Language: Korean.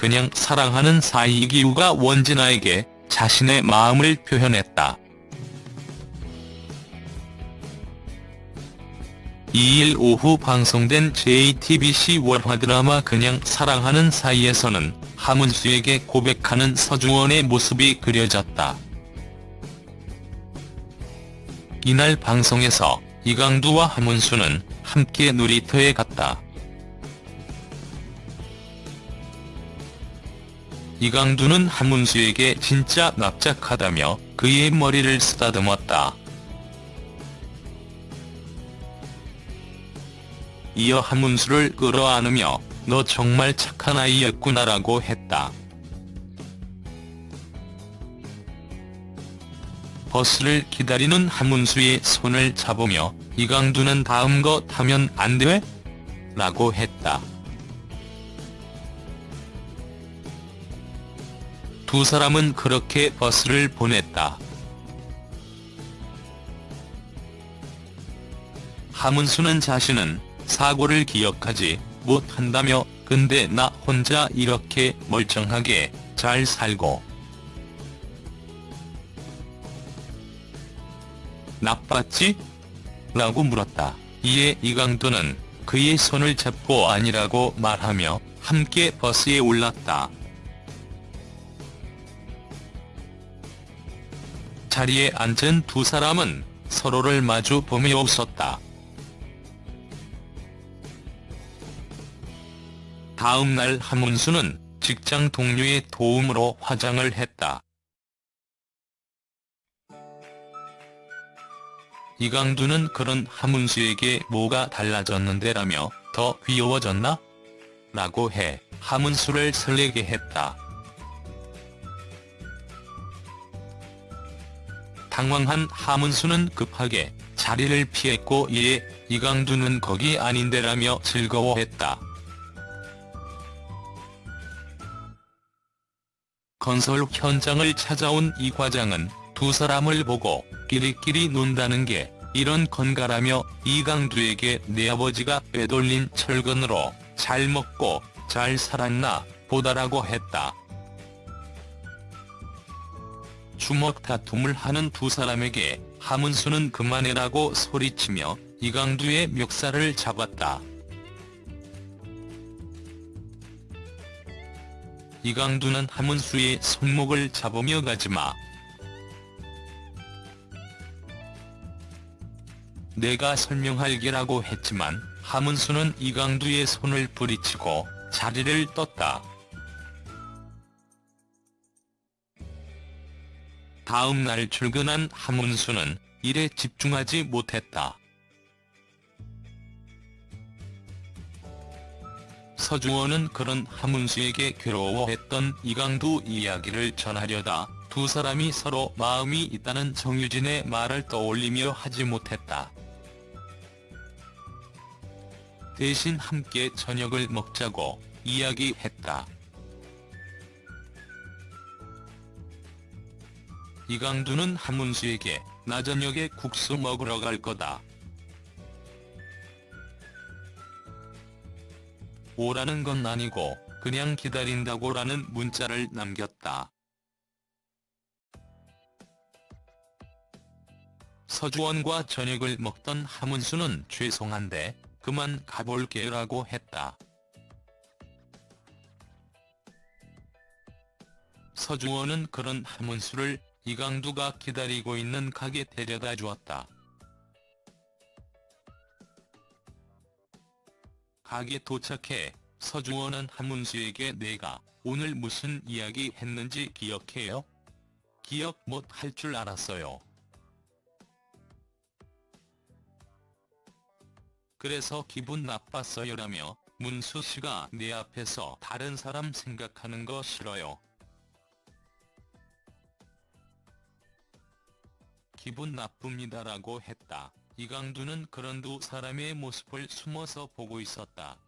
그냥 사랑하는 사이이기우가 원진아에게 자신의 마음을 표현했다. 2일 오후 방송된 JTBC 월화 드라마 그냥 사랑하는 사이에서는 하문수에게 고백하는 서주원의 모습이 그려졌다. 이날 방송에서 이강두와 하문수는 함께 놀이터에 갔다. 이강두는 하문수에게 진짜 납작하다며 그의 머리를 쓰다듬었다. 이어 하문수를 끌어안으며 너 정말 착한 아이였구나라고 했다. 버스를 기다리는 하문수의 손을 잡으며 이강두는 다음 거 타면 안 돼? 라고 했다. 두 사람은 그렇게 버스를 보냈다. 하문수는 자신은 사고를 기억하지 못한다며 근데 나 혼자 이렇게 멀쩡하게 잘 살고 나빴지? 라고 물었다. 이에 이강도는 그의 손을 잡고 아니라고 말하며 함께 버스에 올랐다. 자리에 앉은 두 사람은 서로를 마주 보며 웃었다. 다음 날 하문수는 직장 동료의 도움으로 화장을 했다. 이강두는 그런 하문수에게 뭐가 달라졌는데 라며 더 귀여워졌나? 라고 해 하문수를 설레게 했다. 당황한 하문수는 급하게 자리를 피했고 이에 이강두는 거기 아닌데라며 즐거워했다. 건설 현장을 찾아온 이 과장은 두 사람을 보고 끼리끼리 논다는 게 이런 건가라며 이강두에게 내 아버지가 빼돌린 철근으로 잘 먹고 잘 살았나 보다라고 했다. 주먹 다툼을 하는 두 사람에게 하문수는 그만해라고 소리치며 이강두의 멱살을 잡았다. 이강두는 하문수의 손목을 잡으며 가지마. 내가 설명할 게라고 했지만 하문수는 이강두의 손을 부리치고 자리를 떴다. 다음 날 출근한 하문수는 일에 집중하지 못했다. 서주원은 그런 하문수에게 괴로워했던 이강두 이야기를 전하려다 두 사람이 서로 마음이 있다는 정유진의 말을 떠올리며 하지 못했다. 대신 함께 저녁을 먹자고 이야기했다. 이강두는 하문수에게 나 저녁에 국수 먹으러 갈 거다. 오라는 건 아니고 그냥 기다린다고 라는 문자를 남겼다. 서주원과 저녁을 먹던 하문수는 죄송한데 그만 가볼게 라고 했다. 서주원은 그런 하문수를 이강두가 기다리고 있는 가게 데려다 주었다. 가게 도착해 서주원은 한문수에게 내가 오늘 무슨 이야기 했는지 기억해요? 기억 못 할 줄 알았어요. 그래서 기분 나빴어요라며 문수 씨가 내 앞에서 다른 사람 생각하는 거 싫어요. 기분 나쁩니다라고 했다. 이강두는 그런 두 사람의 모습을 숨어서 보고 있었다.